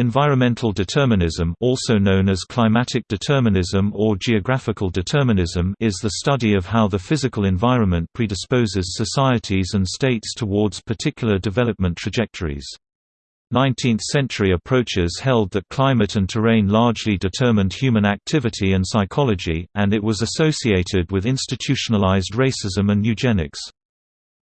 Environmental determinism also known as climatic determinism or geographical determinism is the study of how the physical environment predisposes societies and states towards particular development trajectories. 19th-century approaches held that climate and terrain largely determined human activity and psychology, and it was associated with institutionalized racism and eugenics.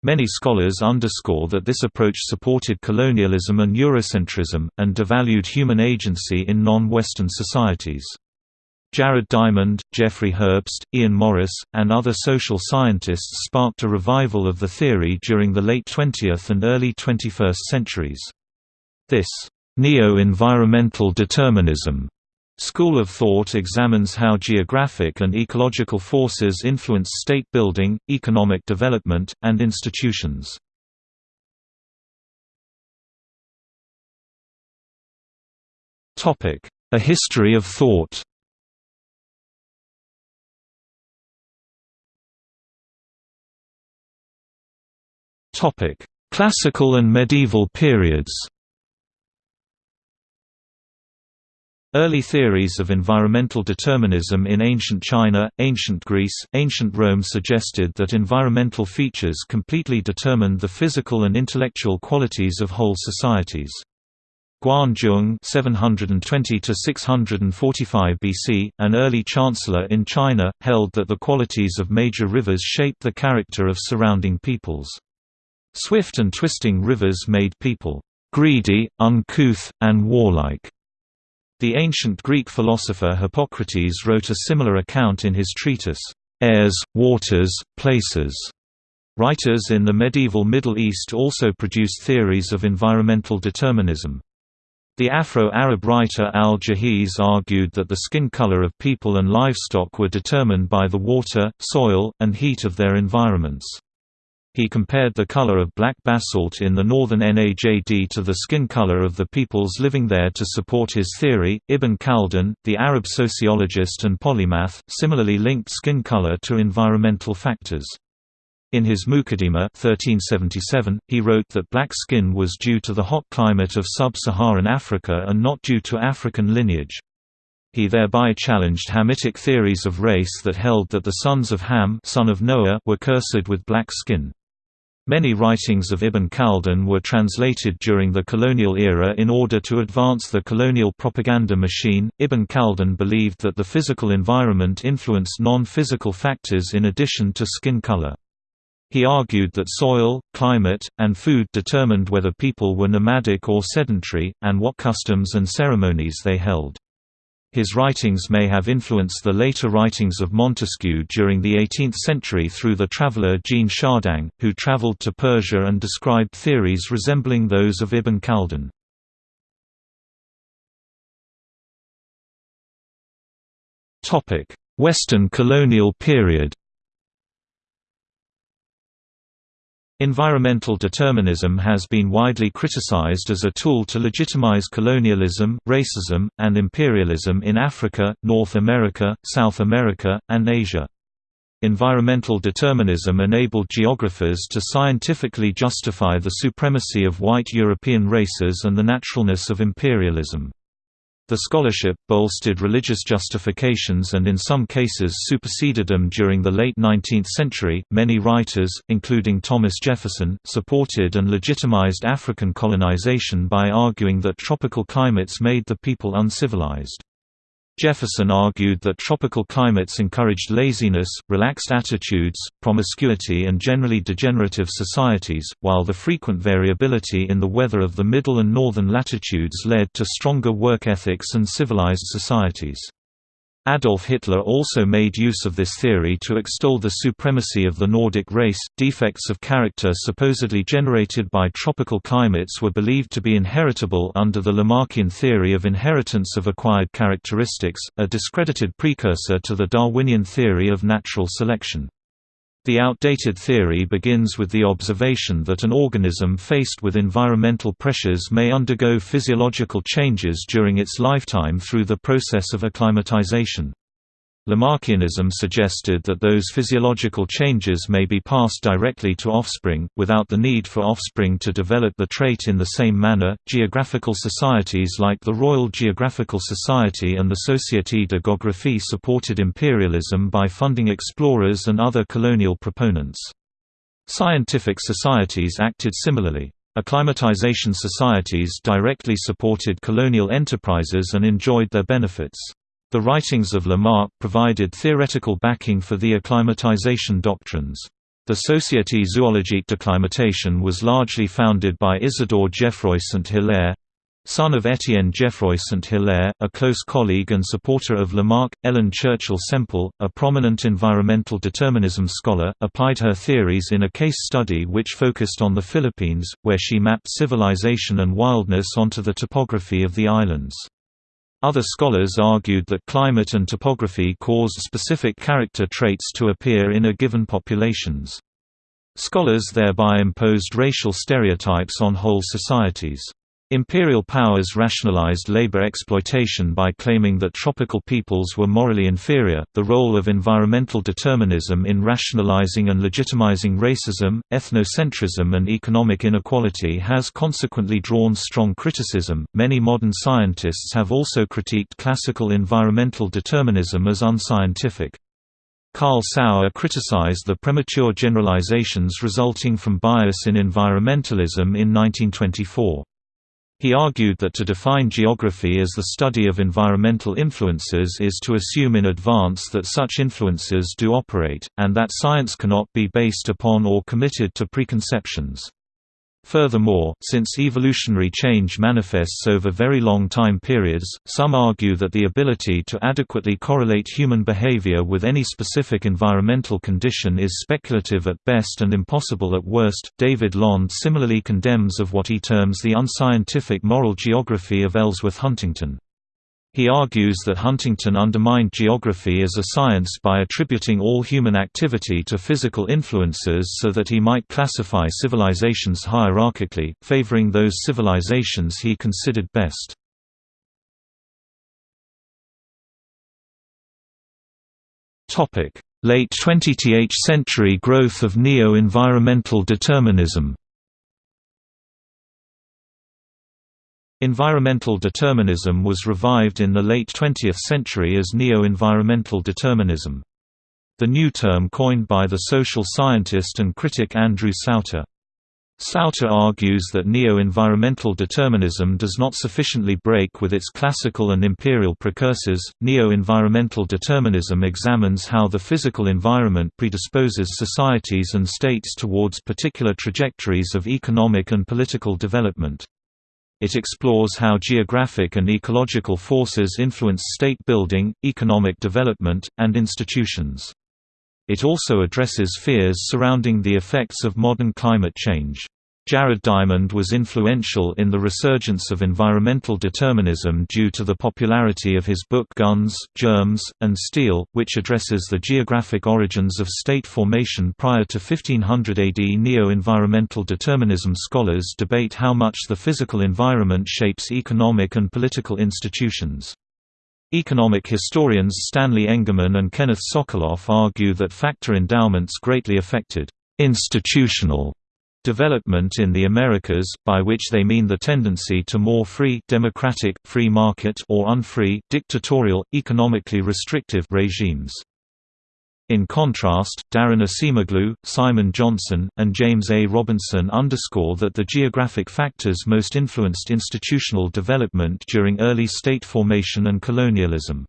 Many scholars underscore that this approach supported colonialism and Eurocentrism, and devalued human agency in non-Western societies. Jared Diamond, Jeffrey Herbst, Ian Morris, and other social scientists sparked a revival of the theory during the late 20th and early 21st centuries. This neo-environmental determinism School of thought examines how geographic and ecological forces influence state building, economic development, and institutions. A history of thought Classical and medieval periods Early theories of environmental determinism in ancient China, ancient Greece, ancient Rome suggested that environmental features completely determined the physical and intellectual qualities of whole societies. Guan Zhong (720–645 BC), an early chancellor in China, held that the qualities of major rivers shaped the character of surrounding peoples. Swift and twisting rivers made people greedy, uncouth, and warlike. The ancient Greek philosopher Hippocrates wrote a similar account in his treatise, Airs, Waters, Places. Writers in the medieval Middle East also produced theories of environmental determinism. The Afro-Arab writer al-Jahiz argued that the skin color of people and livestock were determined by the water, soil, and heat of their environments. He compared the color of black basalt in the northern Najd to the skin color of the peoples living there to support his theory. Ibn Khaldun, the Arab sociologist and polymath, similarly linked skin color to environmental factors. In his Muqaddimah 1377, he wrote that black skin was due to the hot climate of sub-Saharan Africa and not due to African lineage. He thereby challenged Hamitic theories of race that held that the sons of Ham son of Noah were cursed with black skin. Many writings of Ibn Khaldun were translated during the colonial era in order to advance the colonial propaganda machine. Ibn Khaldun believed that the physical environment influenced non physical factors in addition to skin color. He argued that soil, climate, and food determined whether people were nomadic or sedentary, and what customs and ceremonies they held. His writings may have influenced the later writings of Montesquieu during the 18th century through the traveller Jean Chardin, who travelled to Persia and described theories resembling those of Ibn Khaldun. Western colonial period Environmental determinism has been widely criticized as a tool to legitimize colonialism, racism, and imperialism in Africa, North America, South America, and Asia. Environmental determinism enabled geographers to scientifically justify the supremacy of white European races and the naturalness of imperialism. The scholarship bolstered religious justifications and in some cases superseded them during the late 19th century. Many writers, including Thomas Jefferson, supported and legitimized African colonization by arguing that tropical climates made the people uncivilized. Jefferson argued that tropical climates encouraged laziness, relaxed attitudes, promiscuity and generally degenerative societies, while the frequent variability in the weather of the middle and northern latitudes led to stronger work ethics and civilized societies. Adolf Hitler also made use of this theory to extol the supremacy of the Nordic race. Defects of character supposedly generated by tropical climates were believed to be inheritable under the Lamarckian theory of inheritance of acquired characteristics, a discredited precursor to the Darwinian theory of natural selection. The outdated theory begins with the observation that an organism faced with environmental pressures may undergo physiological changes during its lifetime through the process of acclimatization. Lamarckianism suggested that those physiological changes may be passed directly to offspring, without the need for offspring to develop the trait in the same manner. Geographical societies like the Royal Geographical Society and the Société de Géographie supported imperialism by funding explorers and other colonial proponents. Scientific societies acted similarly. Acclimatization societies directly supported colonial enterprises and enjoyed their benefits. The writings of Lamarck provided theoretical backing for the acclimatization doctrines. The Société zoologique d'acclimatation was largely founded by Isidore Geoffroy Saint-Hilaire, son of Étienne Geoffroy Saint-Hilaire, a close colleague and supporter of Lamarck. Ellen Churchill Semple, a prominent environmental determinism scholar, applied her theories in a case study which focused on the Philippines, where she mapped civilization and wildness onto the topography of the islands. Other scholars argued that climate and topography caused specific character traits to appear in a given populations. Scholars thereby imposed racial stereotypes on whole societies. Imperial powers rationalized labor exploitation by claiming that tropical peoples were morally inferior. The role of environmental determinism in rationalizing and legitimizing racism, ethnocentrism, and economic inequality has consequently drawn strong criticism. Many modern scientists have also critiqued classical environmental determinism as unscientific. Carl Sauer criticized the premature generalizations resulting from bias in environmentalism in 1924. He argued that to define geography as the study of environmental influences is to assume in advance that such influences do operate, and that science cannot be based upon or committed to preconceptions. Furthermore, since evolutionary change manifests over very long time periods, some argue that the ability to adequately correlate human behavior with any specific environmental condition is speculative at best and impossible at worst. David Landes similarly condemns of what he terms the unscientific moral geography of Ellsworth Huntington. He argues that Huntington undermined geography as a science by attributing all human activity to physical influences so that he might classify civilizations hierarchically, favoring those civilizations he considered best. Late 20th century growth of neo-environmental determinism Environmental determinism was revived in the late 20th century as neo-environmental determinism. The new term coined by the social scientist and critic Andrew Sluyter. Sluyter argues that neo-environmental determinism does not sufficiently break with its classical and imperial precursors. Neo-environmental determinism examines how the physical environment predisposes societies and states towards particular trajectories of economic and political development. It explores how geographic and ecological forces influence state building, economic development, and institutions. It also addresses fears surrounding the effects of modern climate change. Jared Diamond was influential in the resurgence of environmental determinism due to the popularity of his book Guns, Germs, and Steel, which addresses the geographic origins of state formation prior to 1500 AD. Neo-environmental determinism scholars debate how much the physical environment shapes economic and political institutions. Economic historians Stanley Engerman and Kenneth Sokoloff argue that factor endowments greatly affected institutional development in the Americas, by which they mean the tendency to more free democratic, free market or unfree, dictatorial, economically restrictive regimes. In contrast, Daron Acemoglu, Simon Johnson, and James A. Robinson underscore that the geographic factors most influenced institutional development during early state formation and colonialism.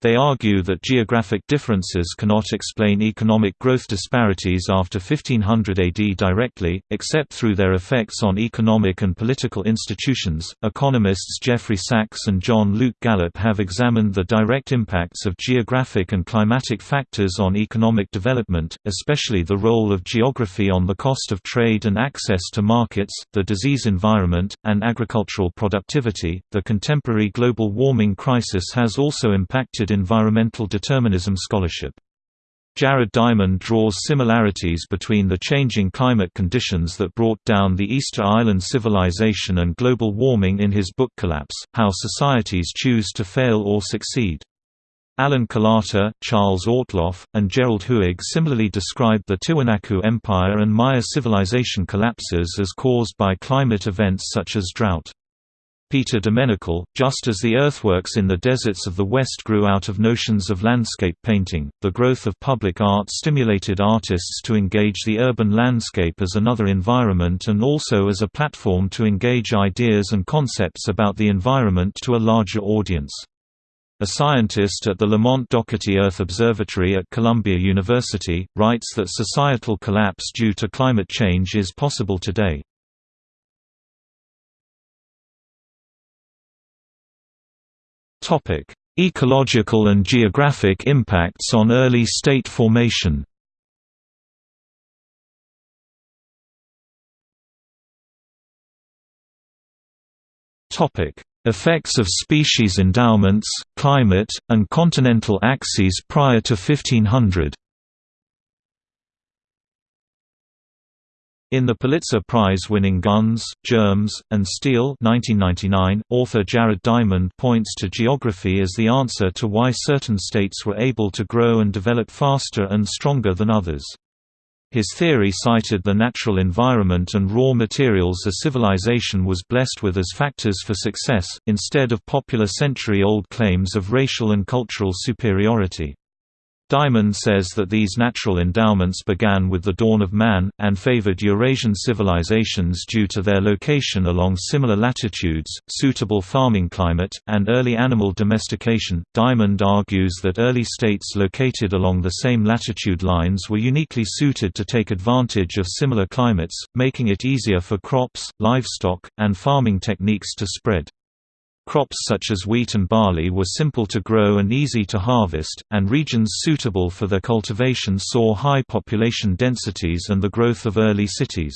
They argue that geographic differences cannot explain economic growth disparities after 1500 AD directly, except through their effects on economic and political institutions. Economists Jeffrey Sachs and John Luke Gallup have examined the direct impacts of geographic and climatic factors on economic development, especially the role of geography on the cost of trade and access to markets, the disease environment, and agricultural productivity. The contemporary global warming crisis has also impacted environmental determinism scholarship. Jared Diamond draws similarities between the changing climate conditions that brought down the Easter Island civilization and global warming in his book Collapse, How Societies Choose to Fail or Succeed. Alan Kolata, Charles Ortloff, and Gerald Haug similarly described the Tiwanaku Empire and Maya civilization collapses as caused by climate events such as drought. Peter deMenocal, just as the earthworks in the deserts of the West grew out of notions of landscape painting, the growth of public art stimulated artists to engage the urban landscape as another environment and also as a platform to engage ideas and concepts about the environment to a larger audience. A scientist at the Lamont Doherty Earth Observatory at Columbia University, writes that societal collapse due to climate change is possible today. Ecological and geographic impacts on early state formation. Topic: Effects of species endowments, climate, and continental axes prior to 1500 In the Pulitzer Prize-winning Guns, Germs, and Steel 1999, author Jared Diamond points to geography as the answer to why certain states were able to grow and develop faster and stronger than others. His theory cited the natural environment and raw materials a civilization was blessed with as factors for success, instead of popular century-old claims of racial and cultural superiority. Diamond says that these natural endowments began with the dawn of man, and favored Eurasian civilizations due to their location along similar latitudes, suitable farming climate, and early animal domestication. Diamond argues that early states located along the same latitude lines were uniquely suited to take advantage of similar climates, making it easier for crops, livestock, and farming techniques to spread. Crops such as wheat and barley were simple to grow and easy to harvest, and regions suitable for their cultivation saw high population densities and the growth of early cities.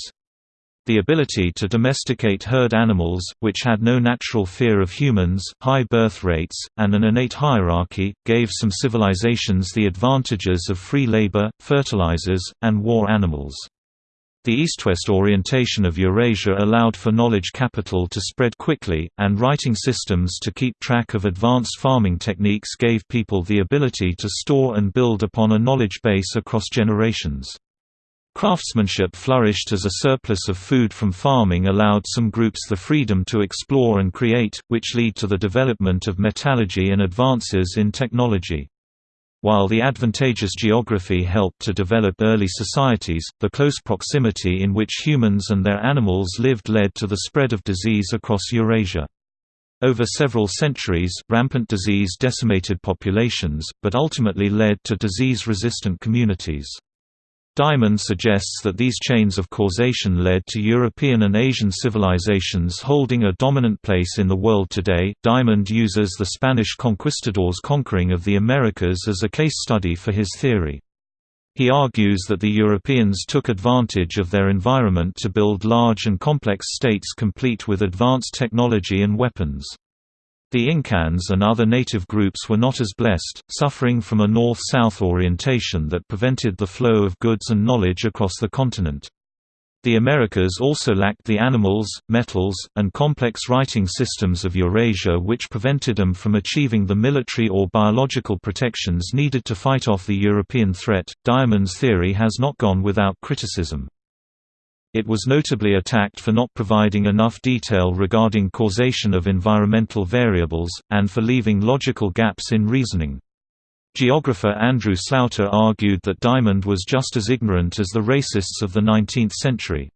The ability to domesticate herd animals, which had no natural fear of humans, high birth rates, and an innate hierarchy, gave some civilizations the advantages of free labor, fertilizers, and war animals. The east-west orientation of Eurasia allowed for knowledge capital to spread quickly, and writing systems to keep track of advanced farming techniques gave people the ability to store and build upon a knowledge base across generations. Craftsmanship flourished as a surplus of food from farming allowed some groups the freedom to explore and create, which lead to the development of metallurgy and advances in technology. While the advantageous geography helped to develop early societies, the close proximity in which humans and their animals lived led to the spread of disease across Eurasia. Over several centuries, rampant disease decimated populations, but ultimately led to disease-resistant communities. Diamond suggests that these chains of causation led to European and Asian civilizations holding a dominant place in the world today. Diamond uses the Spanish conquistadors' conquering of the Americas as a case study for his theory. He argues that the Europeans took advantage of their environment to build large and complex states complete with advanced technology and weapons. The Incans and other native groups were not as blessed, suffering from a north-south orientation that prevented the flow of goods and knowledge across the continent. The Americas also lacked the animals, metals, and complex writing systems of Eurasia which prevented them from achieving the military or biological protections needed to fight off the European threat. Diamond's theory has not gone without criticism. It was notably attacked for not providing enough detail regarding causation of environmental variables, and for leaving logical gaps in reasoning. Geographer Andrew Sluyter argued that Diamond was just as ignorant as the racists of the 19th century.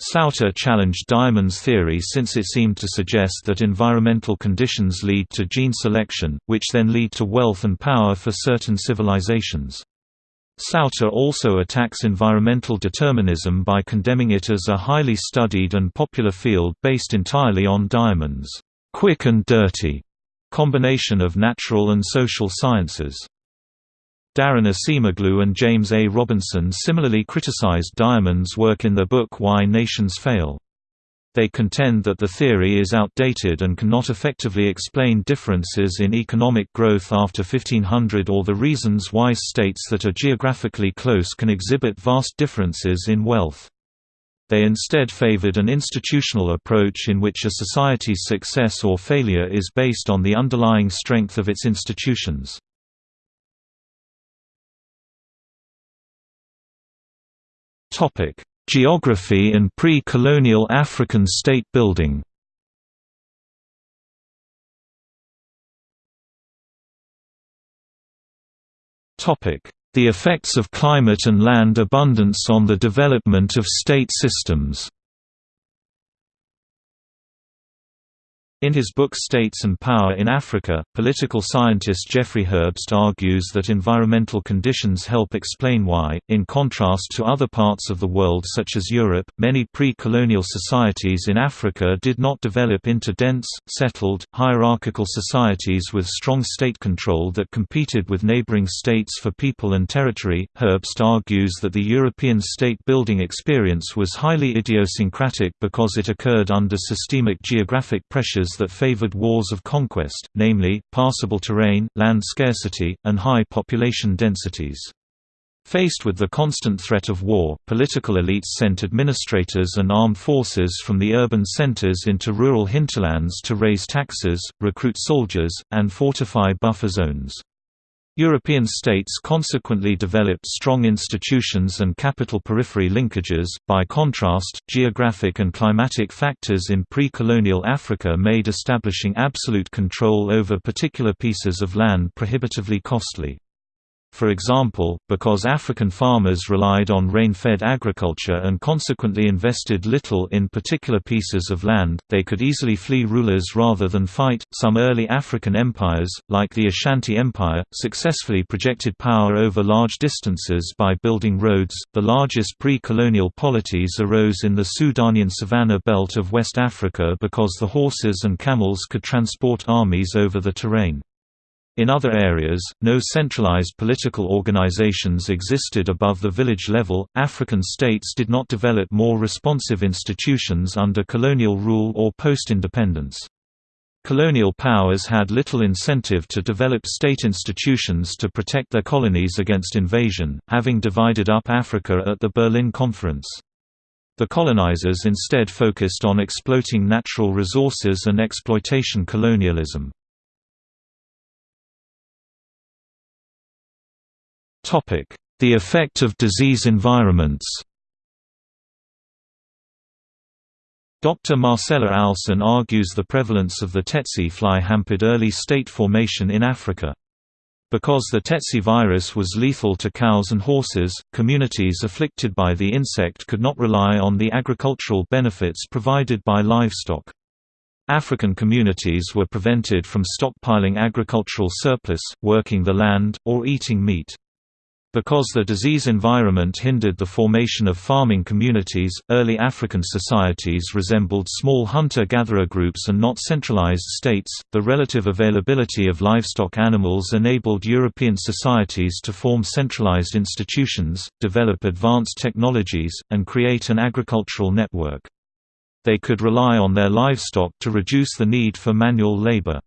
Sluyter challenged Diamond's theory since it seemed to suggest that environmental conditions lead to gene selection, which then lead to wealth and power for certain civilizations. Sluyter also attacks environmental determinism by condemning it as a highly studied and popular field based entirely on Diamond's quick and dirty combination of natural and social sciences. Daron Acemoglu and James A. Robinson similarly criticized Diamond's work in their book Why Nations Fail they contend that the theory is outdated and cannot effectively explain differences in economic growth after 1500 or the reasons why states that are geographically close can exhibit vast differences in wealth. They instead favored an institutional approach in which a society's success or failure is based on the underlying strength of its institutions. Geography and pre-colonial African state building. The effects of climate and land abundance on the development of state systems In his book States and Power in Africa, political scientist Jeffrey Herbst argues that environmental conditions help explain why, in contrast to other parts of the world such as Europe, many pre-colonial societies in Africa did not develop into dense, settled, hierarchical societies with strong state control that competed with neighboring states for people and territory. Herbst argues that the European state-building experience was highly idiosyncratic because it occurred under systemic geographic pressures that favored wars of conquest, namely, passable terrain, land scarcity, and high population densities. Faced with the constant threat of war, political elites sent administrators and armed forces from the urban centers into rural hinterlands to raise taxes, recruit soldiers, and fortify buffer zones. European states consequently developed strong institutions and capital periphery linkages. By contrast, geographic and climatic factors in pre colonial Africa made establishing absolute control over particular pieces of land prohibitively costly. For example, because African farmers relied on rain-fed agriculture and consequently invested little in particular pieces of land, they could easily flee rulers rather than fight. Some early African empires, like the Ashanti Empire, successfully projected power over large distances by building roads. The largest pre-colonial polities arose in the Sudanian savanna belt of West Africa because the horses and camels could transport armies over the terrain. In other areas, no centralized political organizations existed above the village level. African states did not develop more responsive institutions under colonial rule or post independence. Colonial powers had little incentive to develop state institutions to protect their colonies against invasion, having divided up Africa at the Berlin Conference. The colonizers instead focused on exploiting natural resources and exploitation colonialism. The effect of disease environments Dr. Marcella Alsan argues the prevalence of the tsetse fly hampered early state formation in Africa. Because the tsetse virus was lethal to cows and horses, communities afflicted by the insect could not rely on the agricultural benefits provided by livestock. African communities were prevented from stockpiling agricultural surplus, working the land, or eating meat. Because the disease environment hindered the formation of farming communities, early African societies resembled small hunter-gatherer groups and not centralized states. The relative availability of livestock animals enabled European societies to form centralized institutions, develop advanced technologies, and create an agricultural network. They could rely on their livestock to reduce the need for manual labor.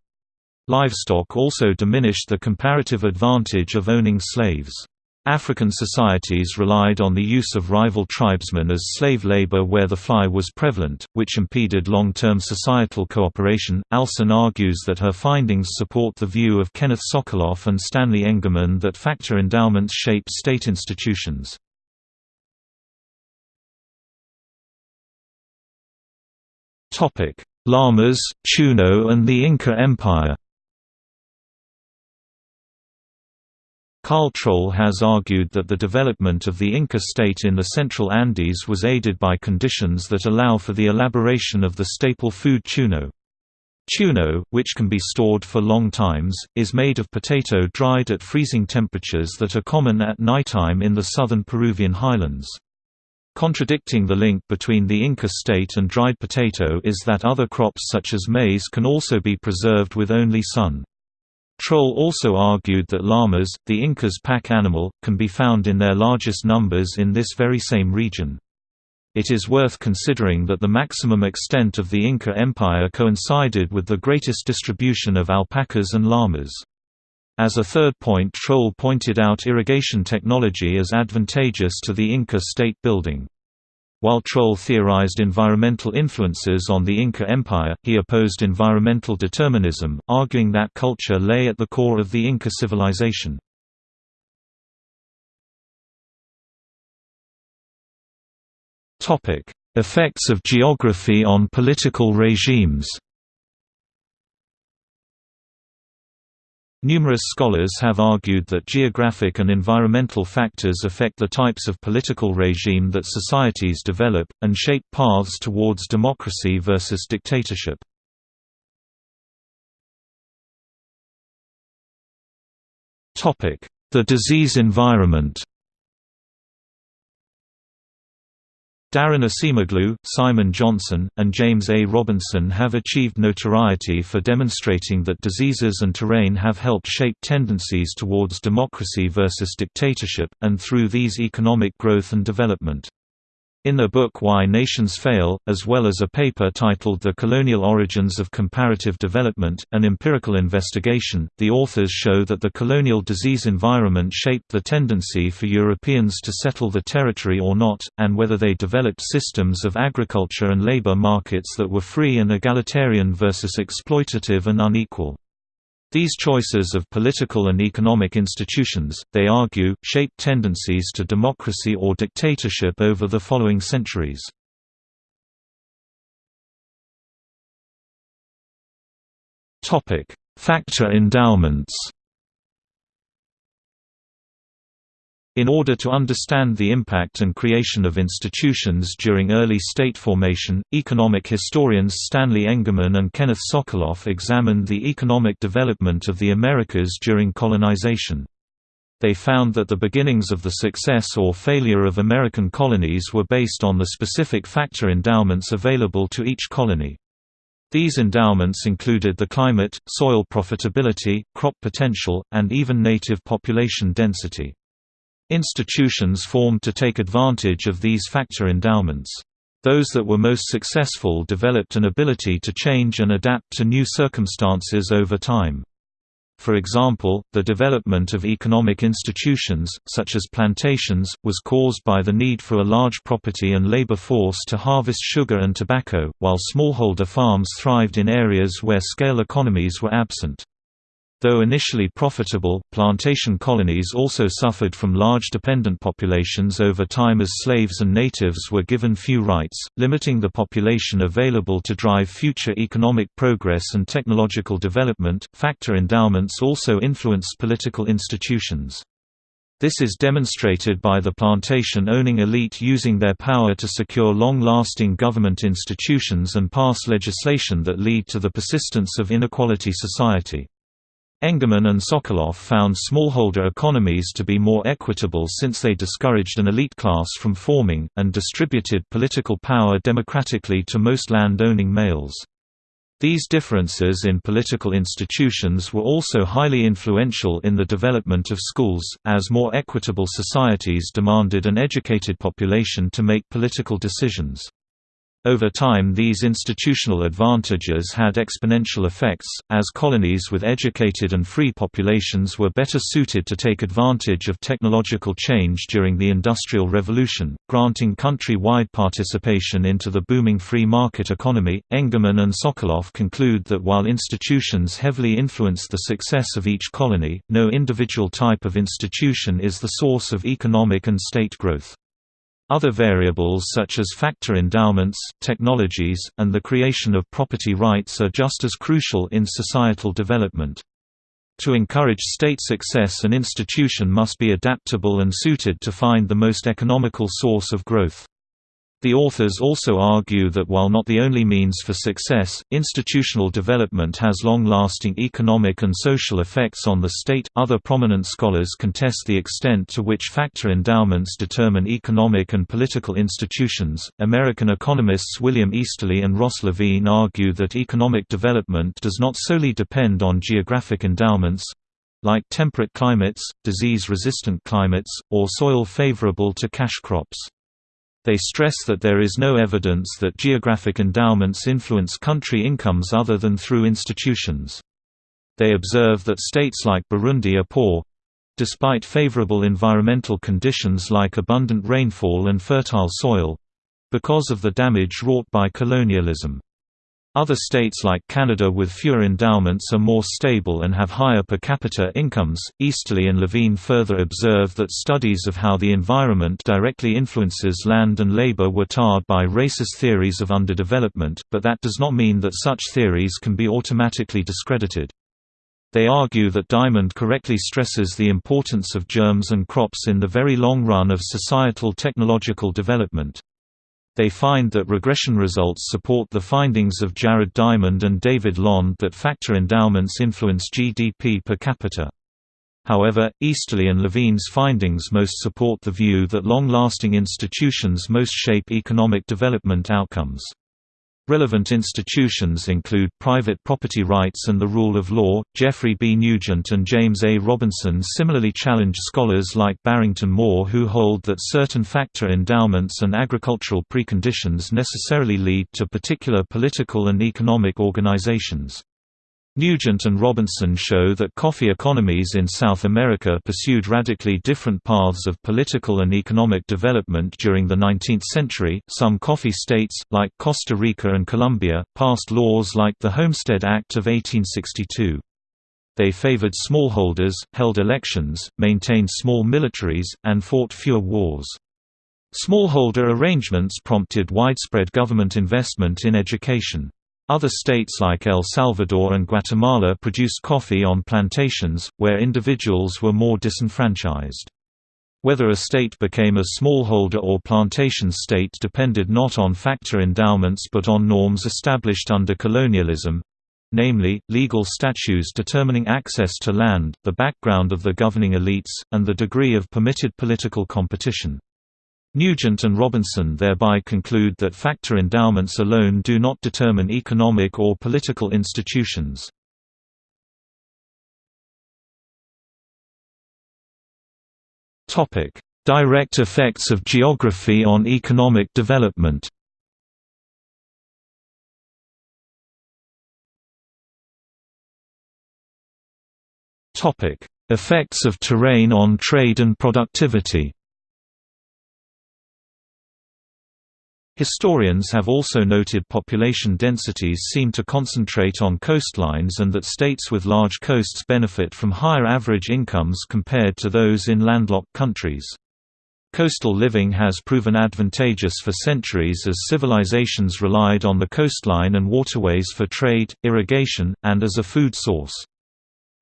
Livestock also diminished the comparative advantage of owning slaves. African societies relied on the use of rival tribesmen as slave labor where the fly was prevalent, which impeded long-term societal cooperation. Alsan argues that her findings support the view of Kenneth Sokoloff and Stanley Engerman that factor endowments shape state institutions. Topic: Llamas, Chuno and the Inca Empire. Carl Troll has argued that the development of the Inca state in the central Andes was aided by conditions that allow for the elaboration of the staple food chuno. Chuno, which can be stored for long times, is made of potato dried at freezing temperatures that are common at nighttime in the southern Peruvian highlands. Contradicting the link between the Inca state and dried potato is that other crops such as maize can also be preserved with only sun. Troll also argued that llamas, the Incas' pack animal, can be found in their largest numbers in this very same region. It is worth considering that the maximum extent of the Inca Empire coincided with the greatest distribution of alpacas and llamas. As a third point Troll pointed out irrigation technology as advantageous to the Inca state building. While Troll theorized environmental influences on the Inca Empire, he opposed environmental determinism, arguing that culture lay at the core of the Inca civilization. Effects of geography on political regimes Numerous scholars have argued that geographic and environmental factors affect the types of political regime that societies develop, and shape paths towards democracy versus dictatorship. The disease environment Daron Acemoglu, Simon Johnson, and James A. Robinson have achieved notoriety for demonstrating that diseases and terrain have helped shape tendencies towards democracy versus dictatorship, and through these economic growth and development. In their book Why Nations Fail, as well as a paper titled The Colonial Origins of Comparative Development, an empirical investigation, the authors show that the colonial disease environment shaped the tendency for Europeans to settle the territory or not, and whether they developed systems of agriculture and labor markets that were free and egalitarian versus exploitative and unequal. These choices of political and economic institutions, they argue, shaped tendencies to democracy or dictatorship over the following centuries. Factor endowments In order to understand the impact and creation of institutions during early state formation, economic historians Stanley Engerman and Kenneth Sokoloff examined the economic development of the Americas during colonization. They found that the beginnings of the success or failure of American colonies were based on the specific factor endowments available to each colony. These endowments included the climate, soil profitability, crop potential, and even native population density. Institutions formed to take advantage of these factor endowments. Those that were most successful developed an ability to change and adapt to new circumstances over time. For example, the development of economic institutions, such as plantations, was caused by the need for a large property and labor force to harvest sugar and tobacco, while smallholder farms thrived in areas where scale economies were absent. Though initially profitable, plantation colonies also suffered from large dependent populations over time as slaves and natives were given few rights, limiting the population available to drive future economic progress and technological development. Factor endowments also influenced political institutions. This is demonstrated by the plantation-owning elite using their power to secure long-lasting government institutions and pass legislation that lead to the persistence of inequality society. Engerman and Sokoloff found smallholder economies to be more equitable since they discouraged an elite class from forming, and distributed political power democratically to most land-owning males. These differences in political institutions were also highly influential in the development of schools, as more equitable societies demanded an educated population to make political decisions. Over time these institutional advantages had exponential effects, as colonies with educated and free populations were better suited to take advantage of technological change during the Industrial Revolution, granting country-wide participation into the booming free market economy. Engerman and Sokoloff conclude that while institutions heavily influence the success of each colony, no individual type of institution is the source of economic and state growth. Other variables such as factor endowments, technologies, and the creation of property rights are just as crucial in societal development. To encourage state success an institution must be adaptable and suited to find the most economical source of growth. The authors also argue that while not the only means for success, institutional development has long-lasting economic and social effects on the state. Other prominent scholars contest the extent to which factor endowments determine economic and political institutions. American economists William Easterly and Ross Levine argue that economic development does not solely depend on geographic endowments, like temperate climates, disease-resistant climates, or soil favorable to cash crops. They stress that there is no evidence that geographic endowments influence country incomes other than through institutions. They observe that states like Burundi are poor despite favorable environmental conditions like abundant rainfall and fertile soil because of the damage wrought by colonialism. Other states like Canada with fewer endowments are more stable and have higher per capita incomes. Easterly and Levine further observe that studies of how the environment directly influences land and labor were tarred by racist theories of underdevelopment, but that does not mean that such theories can be automatically discredited. They argue that Diamond correctly stresses the importance of germs and crops in the very long run of societal technological development. They find that regression results support the findings of Jared Diamond and David Landes that factor endowments influence GDP per capita. However, Easterly and Levine's findings most support the view that long-lasting institutions most shape economic development outcomes. Relevant institutions include private property rights and the rule of law. Jeffrey B. Nugent and James A. Robinson similarly challenge scholars like Barrington Moore who hold that certain factor endowments and agricultural preconditions necessarily lead to particular political and economic organizations. Nugent and Robinson show that coffee economies in South America pursued radically different paths of political and economic development during the 19th century. Some coffee states, like Costa Rica and Colombia, passed laws like the Homestead Act of 1862. They favored smallholders, held elections, maintained small militaries, and fought fewer wars. Smallholder arrangements prompted widespread government investment in education. Other states like El Salvador and Guatemala produced coffee on plantations, where individuals were more disenfranchised. Whether a state became a smallholder or plantation state depended not on factor endowments but on norms established under colonialism—namely, legal statutes determining access to land, the background of the governing elites, and the degree of permitted political competition. Nugent and Robinson thereby conclude that factor endowments alone do not determine economic or political institutions. Direct effects of geography on economic development Effects of terrain on trade and productivity Historians have also noted population densities seem to concentrate on coastlines and that states with large coasts benefit from higher average incomes compared to those in landlocked countries. Coastal living has proven advantageous for centuries as civilizations relied on the coastline and waterways for trade, irrigation, and as a food source.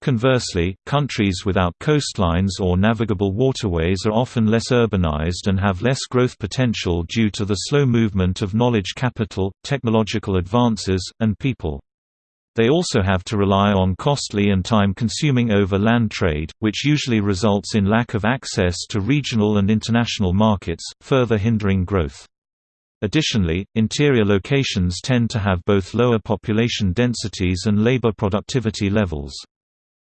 Conversely, countries without coastlines or navigable waterways are often less urbanized and have less growth potential due to the slow movement of knowledge capital, technological advances, and people. They also have to rely on costly and time-consuming overland trade, which usually results in lack of access to regional and international markets, further hindering growth. Additionally, interior locations tend to have both lower population densities and labor productivity levels.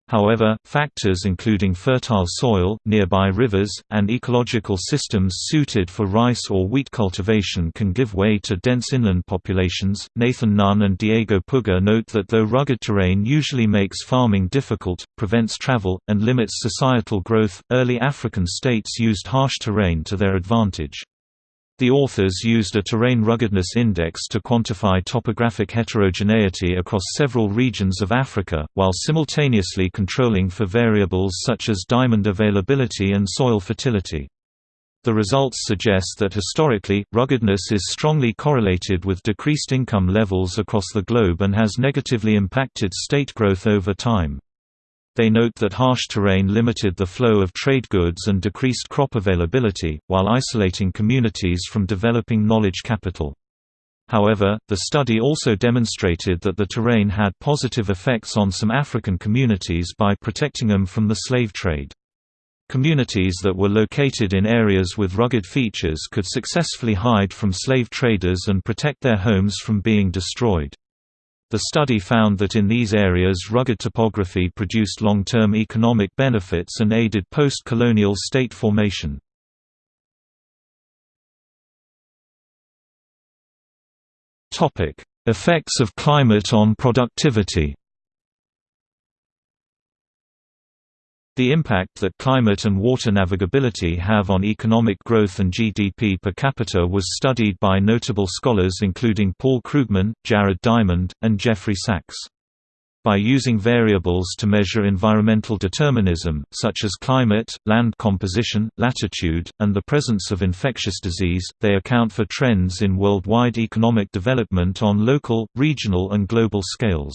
However, factors including fertile soil, nearby rivers, and ecological systems suited for rice or wheat cultivation can give way to dense inland populations. Nathan Nunn and Diego Puga note that though rugged terrain usually makes farming difficult, prevents travel, and limits societal growth, early African states used harsh terrain to their advantage. The authors used a terrain ruggedness index to quantify topographic heterogeneity across several regions of Africa, while simultaneously controlling for variables such as diamond availability and soil fertility. The results suggest that historically, ruggedness is strongly correlated with decreased income levels across the globe and has negatively impacted state growth over time. They note that harsh terrain limited the flow of trade goods and decreased crop availability, while isolating communities from developing knowledge capital. However, the study also demonstrated that the terrain had positive effects on some African communities by protecting them from the slave trade. Communities that were located in areas with rugged features could successfully hide from slave traders and protect their homes from being destroyed. The study found that in these areas rugged topography produced long-term economic benefits and aided post-colonial state formation. Effects of climate on productivity The impact that climate and water navigability have on economic growth and GDP per capita was studied by notable scholars including Paul Krugman, Jared Diamond, and Jeffrey Sachs. By using variables to measure environmental determinism, such as climate, land composition, latitude, and the presence of infectious disease, they account for trends in worldwide economic development on local, regional and global scales.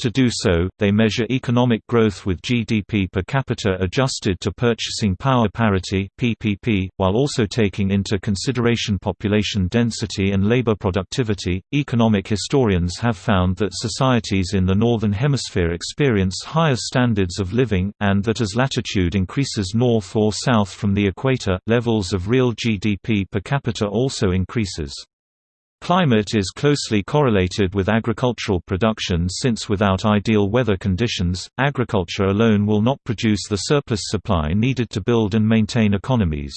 To do so, they measure economic growth with GDP per capita adjusted to purchasing power parity (PPP), while also taking into consideration population density and labor productivity. Economic historians have found that societies in the northern hemisphere experience higher standards of living and that as latitude increases north or south from the equator, levels of real GDP per capita also increases. Climate is closely correlated with agricultural production since without ideal weather conditions, agriculture alone will not produce the surplus supply needed to build and maintain economies.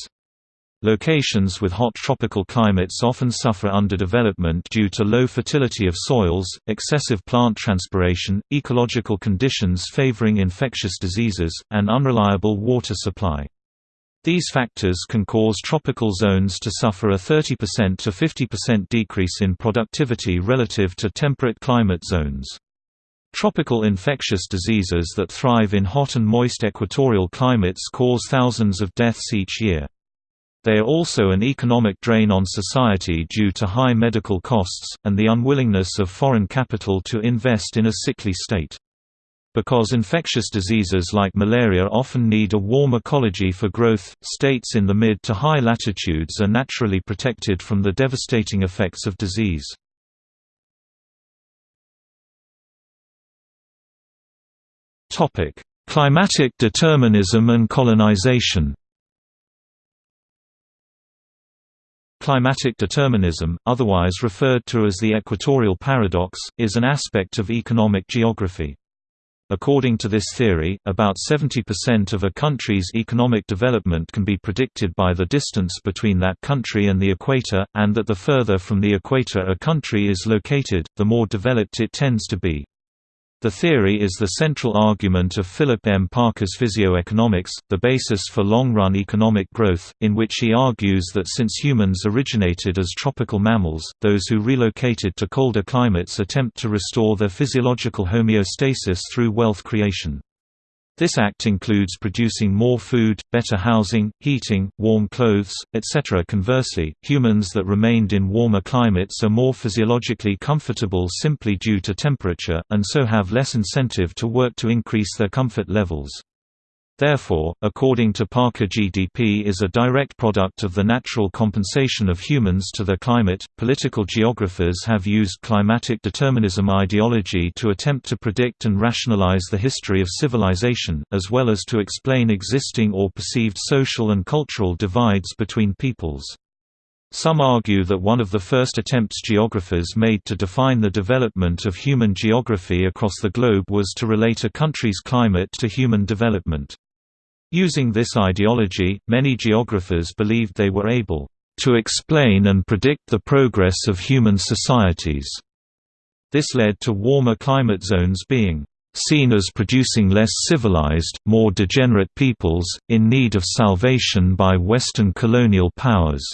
Locations with hot tropical climates often suffer underdevelopment due to low fertility of soils, excessive plant transpiration, ecological conditions favoring infectious diseases, and unreliable water supply. These factors can cause tropical zones to suffer a 30% to 50% decrease in productivity relative to temperate climate zones. Tropical infectious diseases that thrive in hot and moist equatorial climates cause thousands of deaths each year. They are also an economic drain on society due to high medical costs, and the unwillingness of foreign capital to invest in a sickly state. Because infectious diseases like malaria often need a warm ecology for growth, states in the mid to high latitudes are naturally protected from the devastating effects of disease. Climatic determinism and colonization Climatic determinism, otherwise referred to as the equatorial paradox, is an aspect of economic geography. According to this theory, about 70% of a country's economic development can be predicted by the distance between that country and the equator, and that the further from the equator a country is located, the more developed it tends to be. The theory is the central argument of Philip M. Parker's Physioeconomics, the basis for long-run economic growth, in which he argues that since humans originated as tropical mammals, those who relocated to colder climates attempt to restore their physiological homeostasis through wealth creation. This act includes producing more food, better housing, heating, warm clothes, etc. Conversely, humans that remained in warmer climates are more physiologically comfortable simply due to temperature, and so have less incentive to work to increase their comfort levels. Therefore, according to Parker GDP is a direct product of the natural compensation of humans to their climate. Political geographers have used climatic determinism ideology to attempt to predict and rationalize the history of civilization, as well as to explain existing or perceived social and cultural divides between peoples. Some argue that one of the first attempts geographers made to define the development of human geography across the globe was to relate a country's climate to human development. Using this ideology, many geographers believed they were able to explain and predict the progress of human societies. This led to warmer climate zones being seen as producing less civilized, more degenerate peoples, in need of salvation by Western colonial powers.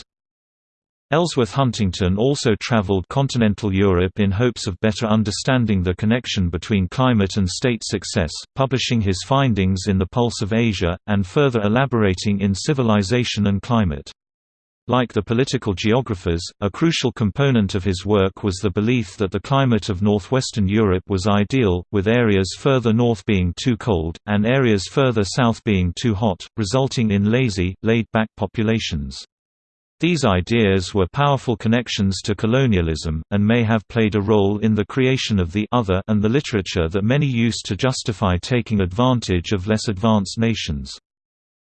Ellsworth Huntington also traveled continental Europe in hopes of better understanding the connection between climate and state success, publishing his findings in The Pulse of Asia, and further elaborating in Civilization and Climate. Like the political geographers, a crucial component of his work was the belief that the climate of northwestern Europe was ideal, with areas further north being too cold, and areas further south being too hot, resulting in lazy, laid-back populations. These ideas were powerful connections to colonialism, and may have played a role in the creation of the other and the literature that many used to justify taking advantage of less advanced nations.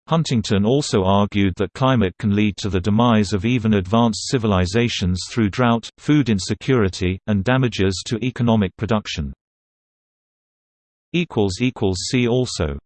Huntington also argued that climate can lead to the demise of even advanced civilizations through drought, food insecurity, and damages to economic production. See also